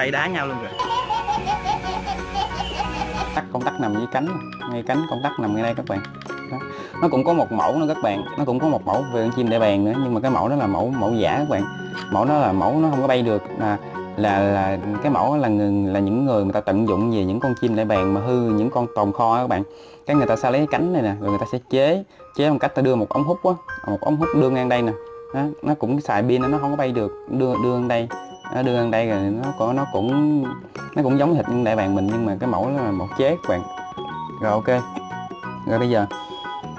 bay đá nhau luôn rồi tắc công tắc nằm dưới cánh ngay cánh công tắc nằm ngay đây các bạn. Đó. nó cũng có một mẫu nữa các bạn. Nó cũng có một mẫu về con chim đại bàng nữa nhưng mà cái mẫu đó là mẫu mẫu giả các bạn. Mẫu đó là mẫu nó không có bay được là là, là cái mẫu là người, là những người người ta tận dụng về những con chim đại bàng mà hư những con tồn kho các bạn. Cái người ta sẽ lấy cái cánh này nè rồi người ta sẽ chế chế bằng cách ta đưa một ống hút á. Một ống hút đưa ngang đây nè. Đó, nó cũng xài pin nó không có bay được đưa đưa ngang đây nó đưa ăn đây rồi nó có nó cũng nó cũng giống thịt đại bàng mình nhưng mà cái mẫu là một chế các bạn rồi ok. Rồi bây giờ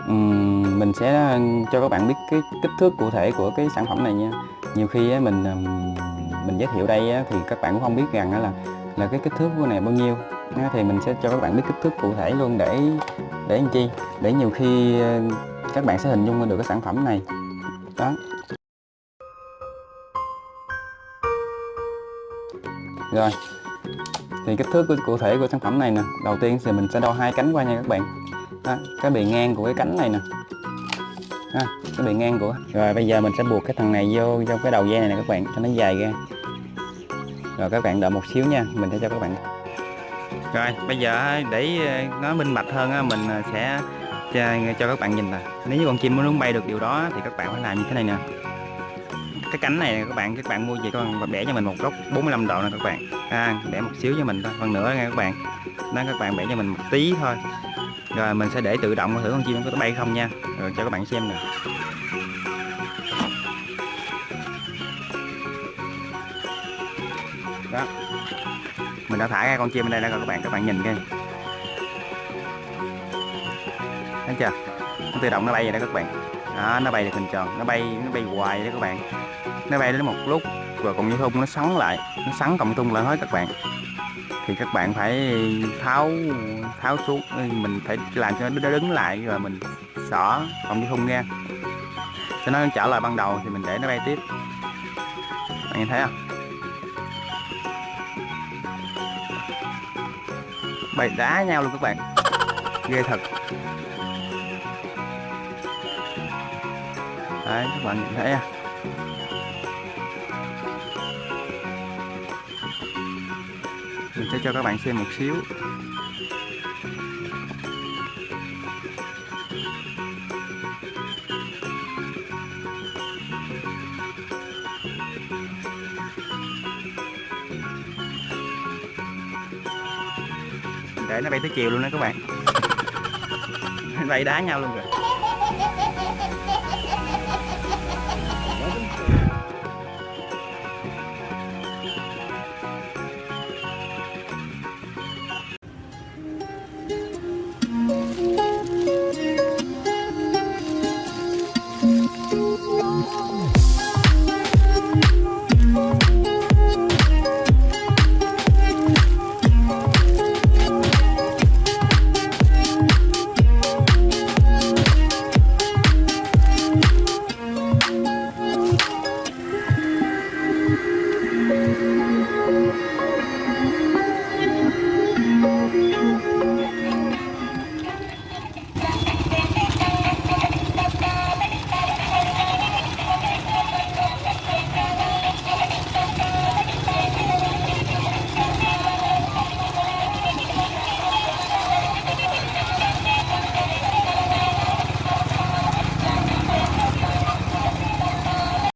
um, mình sẽ cho các bạn biết cái kích thước cụ thể của cái sản phẩm này nha. Nhiều khi mình mình giới thiệu đây thì các bạn cũng không biết rằng là là cái kích thước của này bao nhiêu. Thì mình sẽ cho các bạn biết kích thước cụ thể luôn để để làm chi. Để nhiều khi các bạn sẽ hình dung được cái sản phẩm này. Đó. Rồi. Thì kích thước của, cụ thể của sản phẩm này nè. Đầu tiên thì mình sẽ đo hai cánh qua nha các bạn. Đó, cái bề ngang của cái cánh này nè. Đó, cái bề ngang của. Rồi bây giờ mình sẽ buộc cái thằng này vô trong cái đầu dây này nè các bạn cho nó dài ra. Rồi các bạn đợi một xíu nha mình sẽ cho các bạn. Rồi bây giờ để ờ, nó minh bạch hơn mình ờ, sẽ cho, cho các bạn nhìn nè. Nếu như con chim muốn bay được điều đó thì các bạn phải làm như thế này nè cái cánh này các bạn các bạn mua về các bạn bẻ cho mình một góc 45 độ nè các bạn. À, bẻ một xíu cho mình thôi phần nữa nha các bạn. Đó các bạn bẻ cho mình một tí thôi. Rồi mình sẽ để tự động thử con chim nó có bay không nha. Rồi cho các bạn xem nè. Đó. Mình đã thả ra con chim ở đây rồi các bạn các bạn nhìn coi. Thấy chưa? Nó tự động nó bay vậy đó các bạn đó, nó bay được hình tròn nó bay nó bay hoài đó các bạn. Nó bay đến một lúc rồi còn như thun nó sắn lại nó sắn cộng tung lại hết các bạn. Thì các bạn phải tháo tháo xuống ừ, mình phải làm cho nó đứng lại rồi mình xỏ cộng như thun ra cho nó trở lại ban đầu thì mình để nó bay tiếp. Bạn nhìn thấy không? Bay đá nhau luôn các bạn. Ghê thật. Đấy, các bạn nhìn thấy à? Mình sẽ cho các bạn xem một xíu. Để nó bay tới chiều luôn đó các bạn. Bay đá nhau luôn rồi